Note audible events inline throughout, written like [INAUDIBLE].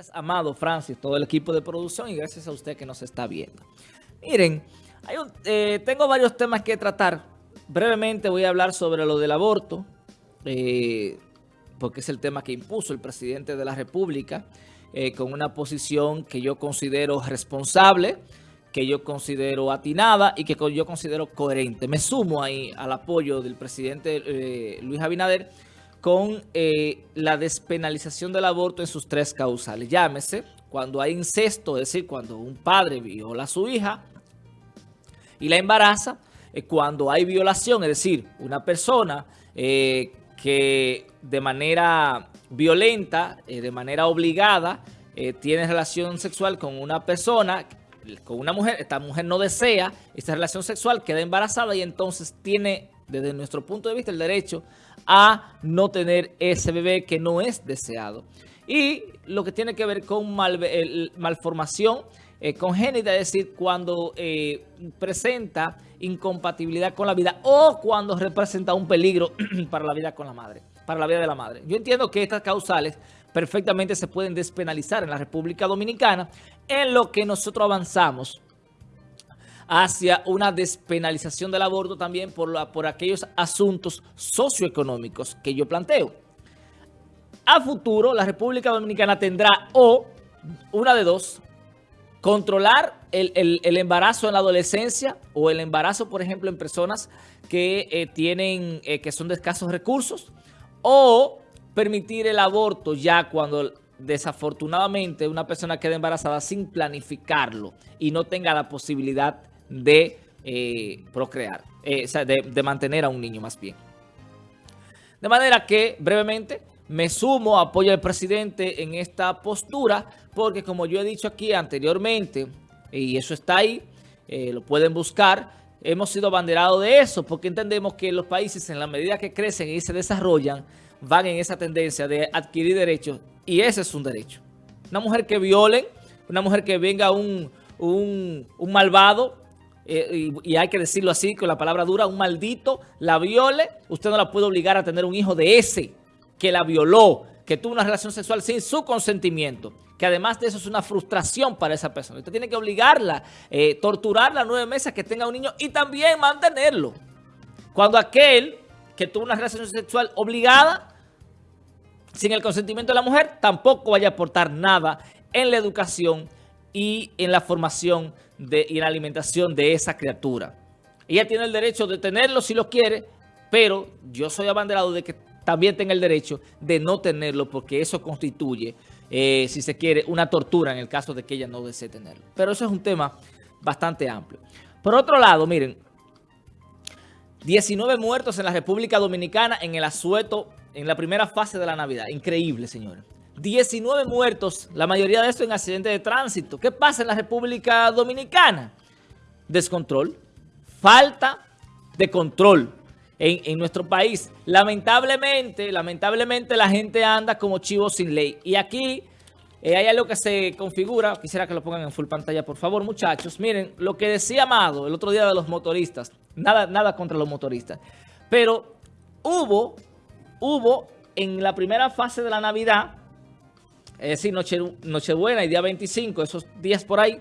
Gracias, Amado, Francis, todo el equipo de producción y gracias a usted que nos está viendo. Miren, eh, tengo varios temas que tratar. Brevemente voy a hablar sobre lo del aborto, eh, porque es el tema que impuso el presidente de la República, eh, con una posición que yo considero responsable, que yo considero atinada y que yo considero coherente. Me sumo ahí al apoyo del presidente Luis Abinader, con eh, la despenalización del aborto en sus tres causales. Llámese cuando hay incesto, es decir, cuando un padre viola a su hija y la embaraza, eh, cuando hay violación, es decir, una persona eh, que de manera violenta, de manera obligada, tiene relación sexual con una persona, con una mujer, esta mujer no desea esta relación sexual, queda embarazada y entonces tiene, desde nuestro punto de vista, el derecho a no tener ese bebé que no es deseado. Y lo que tiene que ver con malformación eh, congénita, es decir, cuando eh, presenta incompatibilidad con la vida o cuando representa un peligro [CLEARS THROAT] para la vida con la madre, para la vida de la madre. Yo entiendo que estas causales perfectamente se pueden despenalizar en la República Dominicana, en lo que nosotros avanzamos hacia una despenalización del aborto también por, la, por aquellos asuntos socioeconómicos que yo planteo. A futuro, la República Dominicana tendrá o, una de dos, controlar el, embarazo en la adolescencia o el embarazo, por ejemplo, en personas que eh, tienen, eh, que son de escasos recursos, o permitir el aborto ya cuando desafortunadamente una persona queda embarazada sin planificarlo y no tenga la posibilidad de eh, procrear, eh, sea, de, mantener a un niño más bien. De manera que, brevemente, me sumo, apoyo al presidente en esta postura, porque como yo he dicho aquí anteriormente, y eso está ahí, eh, lo pueden buscar, hemos sido abanderados de eso, porque entendemos que los países, en la medida que crecen y se desarrollan, van en esa tendencia de adquirir derechos, y ese es un derecho. Una mujer que violen, una mujer que venga un, un, un malvado eh, y, hay que decirlo así, con la palabra dura, un maldito la viole, usted no la puede obligar a tener un hijo de ese que la violó, que tuvo una relación sexual sin su consentimiento, que además de eso es una frustración para esa persona. Usted tiene que obligarla, eh, torturarla nueve meses que tenga un niño y también mantenerlo. Cuando aquel que tuvo una relación sexual obligada, sin el consentimiento de la mujer, tampoco vaya a aportar nada en la educación y en la formación de, y la alimentación de esa criatura. Ella tiene el derecho de tenerlo si lo quiere, pero yo soy abanderado de que también tenga el derecho de no tenerlo porque eso constituye, eh, si se quiere, una tortura en el caso de que ella no desee tenerlo. Pero eso es un tema bastante amplio. Por otro lado, miren, 19 muertos en la República Dominicana en el asueto en la primera fase de la Navidad. Increíble, señores. 19 muertos, la mayoría de esto en accidentes de tránsito. ¿Qué pasa en la República Dominicana? Descontrol, falta de control en, nuestro país. Lamentablemente, lamentablemente la gente anda como chivos sin ley. Y aquí eh, hay algo que se configura, quisiera que lo pongan en full pantalla, por favor, muchachos. Miren, lo que decía Amado el otro día de los motoristas, nada, nada contra los motoristas, pero hubo, hubo en la primera fase de la Navidad es decir, Noche, Nochebuena y día 25, esos días por ahí,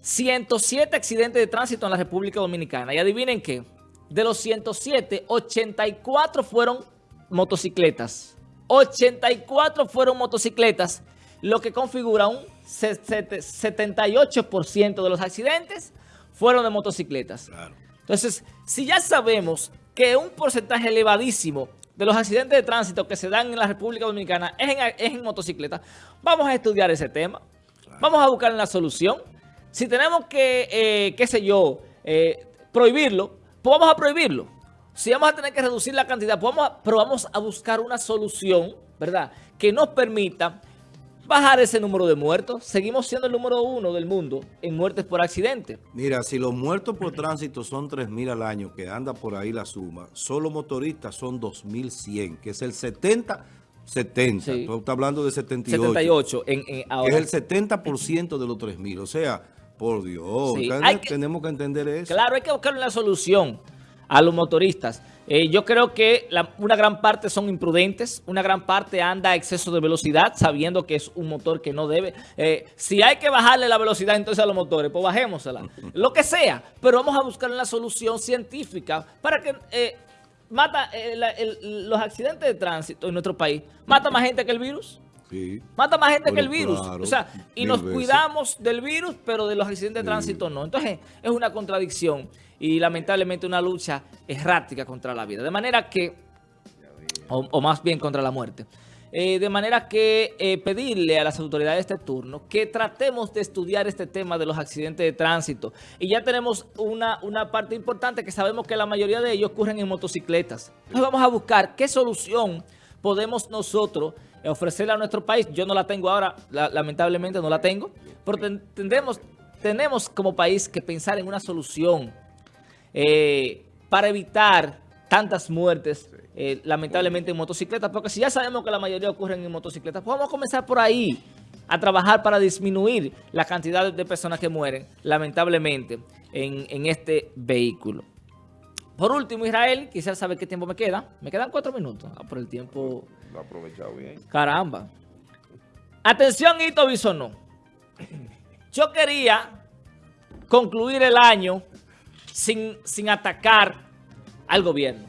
107 accidentes de tránsito en la República Dominicana. Y adivinen qué, de los 107, 84 fueron motocicletas. 84 fueron motocicletas, lo que configura un 78% de los accidentes fueron de motocicletas. Entonces, si ya sabemos que un porcentaje elevadísimo de los accidentes de tránsito que se dan en la República Dominicana es en, es en motocicleta, vamos a estudiar ese tema. Vamos a buscar una solución. Si tenemos que, eh, qué sé yo, eh, prohibirlo, pues vamos a prohibirlo. Si vamos a tener que reducir la cantidad, pues vamos a, pero vamos a buscar una solución, ¿verdad?, que nos permita bajar ese número de muertos. Seguimos siendo el número uno del mundo en muertes por accidente. Mira, si los muertos por tránsito son 3.000 al año, que anda por ahí la suma, solo motoristas son 2.100, que es el 70... 70, tú estás hablando de 78. 78 en, ahora. es el 70% de los 3.000, o sea, por Dios, tenemos que entender eso. Claro, hay que buscar una solución a los motoristas. Eh, yo creo que una gran parte son imprudentes, una gran parte anda a exceso de velocidad, sabiendo que es un motor que no debe. Eh, si hay que bajarle la velocidad entonces a los motores, pues bajémosela. [LAUGHS] Lo que sea, pero vamos a buscar una solución científica para que eh, mata los accidentes de tránsito en nuestro país. ¿Mata más gente que el virus? Sí. Mata más gente que el virus. o sea, y nos cuidamos del virus, pero de los accidentes de tránsito no. Entonces, es una contradicción y lamentablemente una lucha errática contra la vida. De manera que, o, más bien contra la muerte. Eh, de manera que eh, pedirle a las autoridades de este turno que tratemos de estudiar este tema de los accidentes de tránsito. Y ya tenemos una, una parte importante que sabemos que la mayoría de ellos ocurren en motocicletas. Entonces vamos a buscar qué solución podemos nosotros ofrecerle a nuestro país. Yo no la tengo ahora, lamentablemente no la tengo, pero tendremos, tenemos como país que pensar en una solución eh, para evitar tantas muertes, eh, lamentablemente en motocicletas, porque si ya sabemos que la mayoría ocurren en motocicletas, pues vamos a comenzar por ahí, a trabajar para disminuir la cantidad de personas que mueren, lamentablemente, en, este vehículo. Por último, Israel, quisiera saber qué tiempo me queda. Me quedan cuatro minutos. Ah, por el tiempo... Lo aprovechado bien. Caramba. Atención, Ito Bisonó. Yo quería concluir el año sin, atacar al gobierno.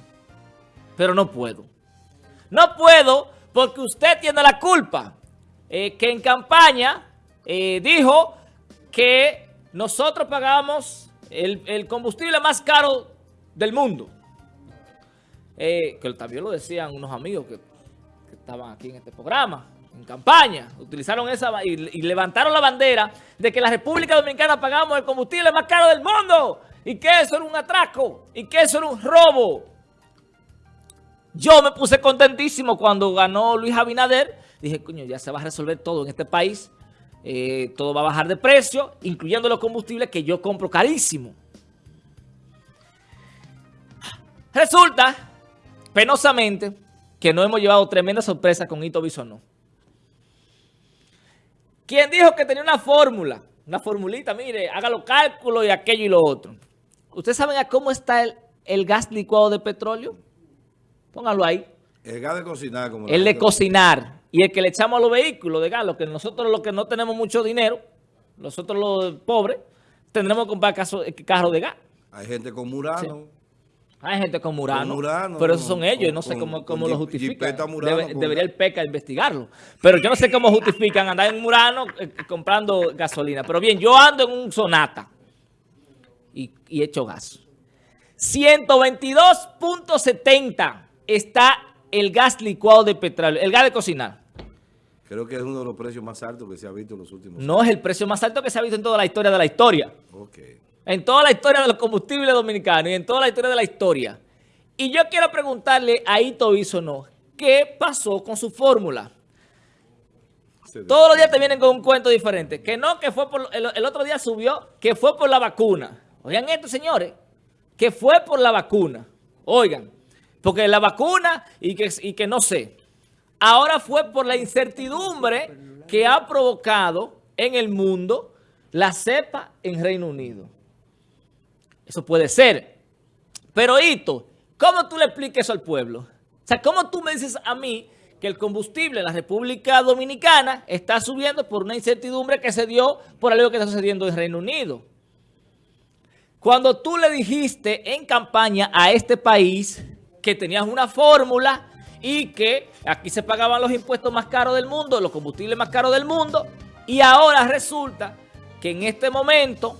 Pero no puedo. No puedo porque usted tiene la culpa. Eh, que en campaña eh, dijo que nosotros pagamos el, combustible más caro del mundo. Eh, que también lo decían unos amigos que, estaban aquí en este programa, en campaña. Utilizaron esa y, levantaron la bandera de que la República Dominicana pagamos el combustible más caro del mundo y que eso era un atraco, y que eso era un robo. Yo me puse contentísimo cuando ganó Luis Abinader. Dije, coño, ya se va a resolver todo en este país. Eh, todo va a bajar de precio, incluyendo los combustibles que yo compro carísimo. Resulta, penosamente, que no hemos llevado tremenda sorpresa con Ito Bisonó. Quien dijo que tenía una fórmula, una formulita, mire, haga los cálculos y aquello y lo otro. ¿Ustedes saben a cómo está el, gas licuado de petróleo? Pónganlo ahí. El gas de cocinar. Como el de cocinar. Y el que le echamos a los vehículos de gas, lo que nosotros los que no tenemos mucho dinero, nosotros los pobres, tendremos que comprar carros de gas. Hay gente con Murano. Hay gente con Murano, pero esos son ellos, y no sé cómo, cómo lo justifican. debería el PECA investigarlo. Pero yo no sé cómo justifican andar en Murano eh, comprando gasolina. Pero bien, yo ando en un Sonata y, hecho gas. 122.70 está el gas licuado de petróleo, el gas de cocinar. Creo que es uno de los precios más altos que se ha visto en los últimos años. No es el precio más alto que se ha visto en toda la historia de la historia. En toda la historia de los combustibles dominicanos y en toda la historia de la historia. Y yo quiero preguntarle a Ito Isono, ¿qué pasó con su fórmula? Todos los días te vienen con un cuento diferente. Que no, que fue por... el otro día subió, que fue por la vacuna. Oigan esto, señores, que fue por la vacuna. Oigan, porque la vacuna y que, y que no sé. Ahora fue por la incertidumbre que ha provocado en el mundo la cepa en Reino Unido. Eso puede ser. Pero, Hito, ¿cómo tú le explicas eso al pueblo? O sea, ¿cómo tú me dices a mí que el combustible en la República Dominicana está subiendo por una incertidumbre que se dio por algo que está sucediendo en Reino Unido? Cuando tú le dijiste en campaña a este país que tenías una fórmula y que aquí se pagaban los impuestos más caros del mundo, los combustibles más caros del mundo, y ahora resulta que en este momento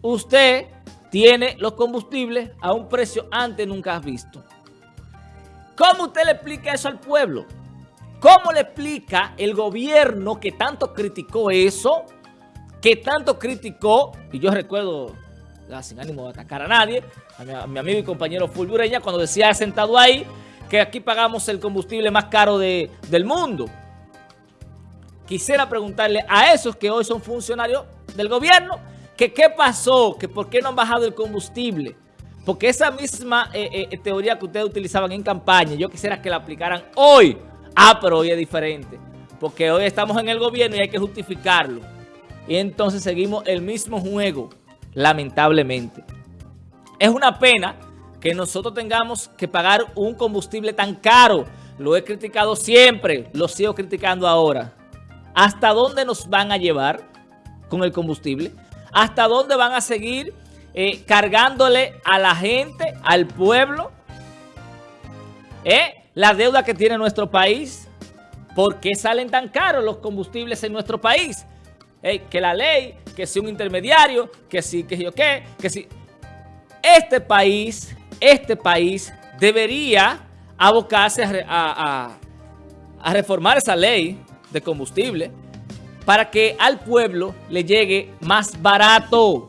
usted tiene los combustibles a un precio antes nunca visto. ¿Cómo usted le explica eso al pueblo? ¿Cómo le explica el gobierno que tanto criticó eso? Que tanto criticó, y yo recuerdo sin ánimo de atacar a nadie, a mi, amigo y compañero Fulbureña, cuando decía sentado ahí que aquí pagamos el combustible más caro del mundo. Quisiera preguntarle a esos que hoy son funcionarios del gobierno, que qué pasó, que por qué no han bajado el combustible. Porque esa misma eh, eh, teoría que ustedes utilizaban en campaña, yo quisiera que la aplicaran hoy. Ah, pero hoy es diferente. Porque hoy estamos en el gobierno y hay que justificarlo. Y entonces seguimos el mismo juego lamentablemente. Es una pena que nosotros tengamos que pagar un combustible tan caro. Lo he criticado siempre, lo sigo criticando ahora. ¿Hasta dónde nos van a llevar con el combustible? ¿Hasta dónde van a seguir eh, cargándole a la gente, al pueblo, eh, la deuda que tiene nuestro país? ¿Por qué salen tan caros los combustibles en nuestro país? Eh, que la ley, que si un intermediario, que si, que yo qué, que si... Este país, este país debería abocarse a, a reformar esa ley de combustible para que al pueblo le llegue más barato.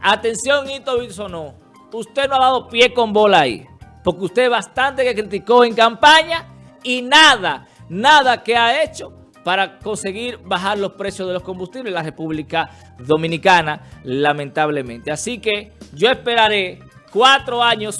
Atención, Ito no. Usted no ha dado pie con bola ahí. Porque usted bastante que criticó en campaña y nada, nada que ha hecho para conseguir bajar los precios de los combustibles en la República Dominicana, lamentablemente. Así que yo esperaré cuatro años